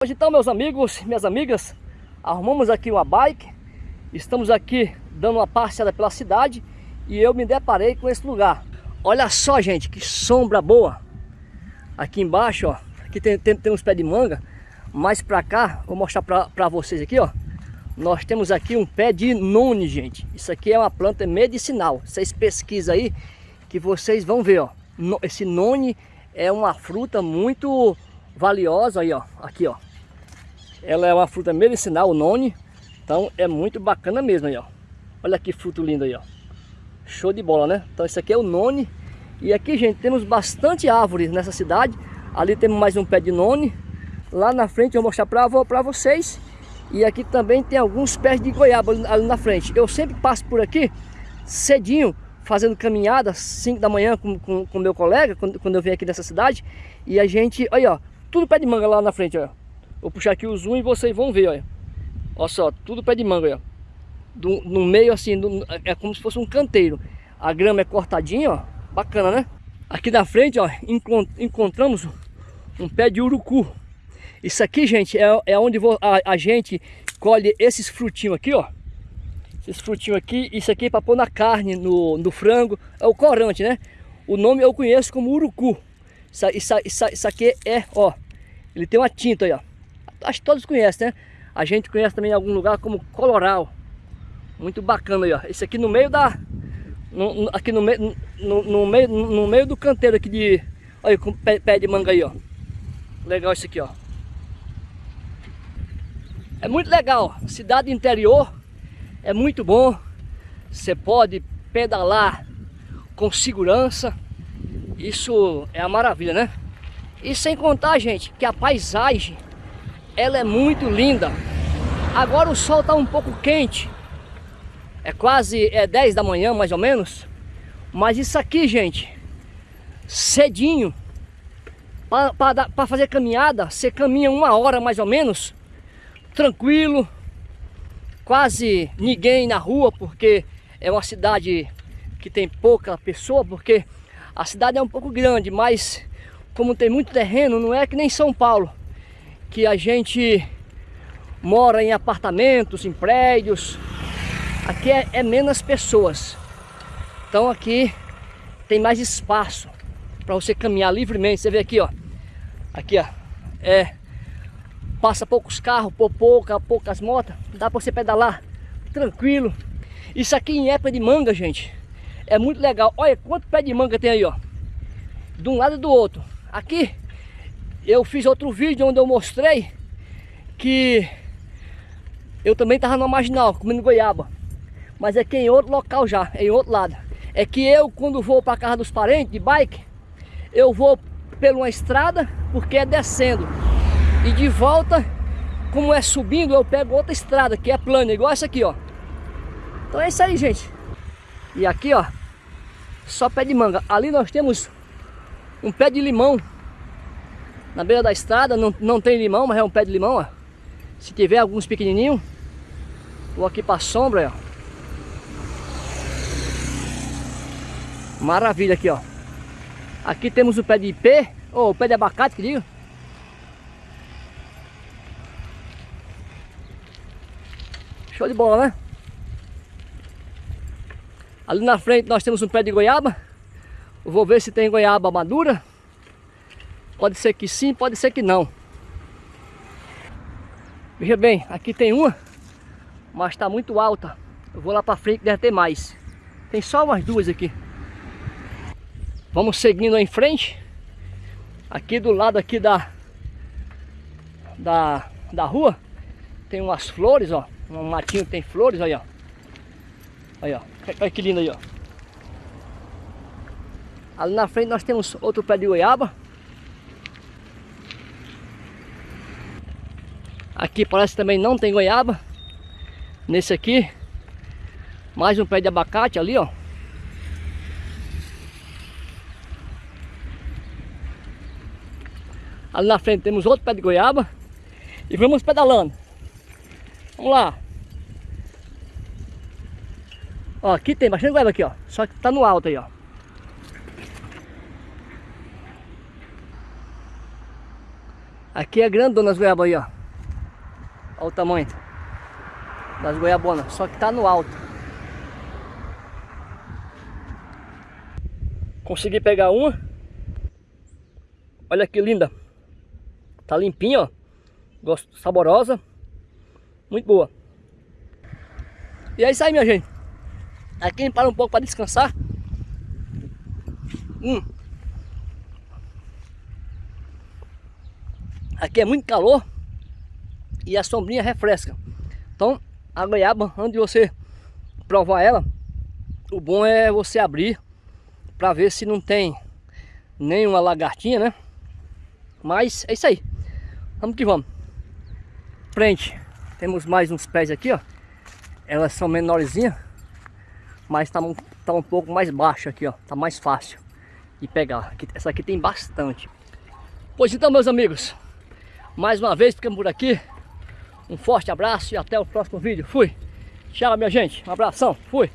Hoje então meus amigos, minhas amigas, arrumamos aqui uma bike, estamos aqui dando uma passeada pela cidade e eu me deparei com esse lugar. Olha só gente, que sombra boa. Aqui embaixo, ó, aqui tem, tem, tem uns pés de manga, mais pra cá, vou mostrar pra, pra vocês aqui, ó. Nós temos aqui um pé de noni, gente. Isso aqui é uma planta medicinal. Vocês pesquisam aí que vocês vão ver, ó. Esse noni é uma fruta muito valiosa aí, ó. Aqui, ó. Ela é uma fruta medicinal, noni. Então é muito bacana mesmo aí, ó. Olha que fruto lindo aí, ó. Show de bola, né? Então esse aqui é o noni. E aqui, gente, temos bastante árvores nessa cidade. Ali temos mais um pé de noni. Lá na frente eu vou mostrar para vocês. E aqui também tem alguns pés de goiaba ali na frente. Eu sempre passo por aqui cedinho, fazendo caminhada, 5 da manhã com, com, com meu colega, quando, quando eu venho aqui nessa cidade. E a gente, olha, ó, tudo pé de manga lá na frente, ó. Vou puxar aqui o zoom e vocês vão ver, olha. Olha só, tudo pé de manga, ó. Do, no meio assim, do, é como se fosse um canteiro. A grama é cortadinha, ó. Bacana, né? Aqui na frente, ó, encont encontramos um pé de urucu. Isso aqui, gente, é, é onde a, a gente colhe esses frutinhos aqui, ó. Esses frutinhos aqui, isso aqui é para pôr na carne, no, no frango. É o corante, né? O nome eu conheço como urucu. Isso, isso, isso, isso aqui é, ó, ele tem uma tinta aí, ó. Acho que todos conhecem, né? A gente conhece também em algum lugar como coloral. Muito bacana aí, ó. Esse aqui no meio da... No, aqui no, meio, no, no, meio, no meio do canteiro aqui de... Olha, com pé, pé de manga aí, ó. Legal isso aqui, ó. É muito legal. Cidade interior é muito bom. Você pode pedalar com segurança. Isso é a maravilha, né? E sem contar, gente, que a paisagem ela é muito linda. Agora o sol está um pouco quente. É quase é 10 da manhã, mais ou menos. Mas isso aqui, gente, cedinho, para fazer caminhada, você caminha uma hora mais ou menos, tranquilo, quase ninguém na rua, porque é uma cidade que tem pouca pessoa, porque a cidade é um pouco grande, mas como tem muito terreno, não é que nem São Paulo que a gente mora em apartamentos, em prédios. Aqui é, é menos pessoas. Então aqui tem mais espaço para você caminhar livremente. Você vê aqui, ó. Aqui, ó. É, passa poucos carros, pouca, poucas motos. Dá para você pedalar tranquilo. Isso aqui em época de manga, gente, é muito legal. Olha quanto pé de manga tem aí, ó. De um lado e do outro. Aqui eu fiz outro vídeo onde eu mostrei que eu também estava na marginal, comendo goiaba. Mas é que em outro local já, é em outro lado. É que eu, quando vou para casa dos parentes de bike, eu vou por uma estrada, porque é descendo. E de volta, como é subindo, eu pego outra estrada, que é plana, igual essa aqui, ó. Então é isso aí, gente. E aqui, ó, só pé de manga. Ali nós temos um pé de limão na beira da estrada, não, não tem limão, mas é um pé de limão, ó. Se tiver alguns pequenininhos, vou aqui para sombra, ó. Maravilha aqui, ó. Aqui temos o pé de ipê, ou o pé de abacate, que digo. Show de bola, né? Ali na frente nós temos um pé de goiaba. Vou ver se tem goiaba madura. Pode ser que sim, pode ser que não. Veja bem, aqui tem uma, mas está muito alta. Eu vou lá para frente, deve ter mais. Tem só umas duas aqui. Vamos seguindo em frente. Aqui do lado aqui da, da, da rua, tem umas flores, ó. Um matinho tem flores, aí, ó. Aí, ó. Olha que lindo aí, ó. Ali na frente nós temos outro pé de goiaba. Aqui parece que também não tem goiaba. Nesse aqui. Mais um pé de abacate ali, ó. Ali na frente temos outro pé de goiaba. E vamos pedalando. Vamos lá. Ó, aqui tem bastante goiaba aqui, ó. Só que tá no alto aí, ó. Aqui é grandona as goiabas aí, ó. Olha o tamanho das goiabonas, só que tá no alto. Consegui pegar uma. Olha que linda. Tá limpinha, ó. Gosto, saborosa. Muito boa. E é isso aí, minha gente. Aqui a gente para um pouco para descansar. Hum. Aqui é muito calor e a sombrinha refresca. Então, a goiaba, antes de você provar ela, o bom é você abrir para ver se não tem nenhuma lagartinha, né? Mas é isso aí. Vamos que vamos. Frente. Temos mais uns pés aqui, ó. Elas são menorzinhas, mas tá, tá um pouco mais baixo aqui, ó. Tá mais fácil de pegar. Essa aqui tem bastante. Pois então, meus amigos, mais uma vez ficamos por aqui. Um forte abraço e até o próximo vídeo. Fui. Tchau, minha gente. Um abração. Fui.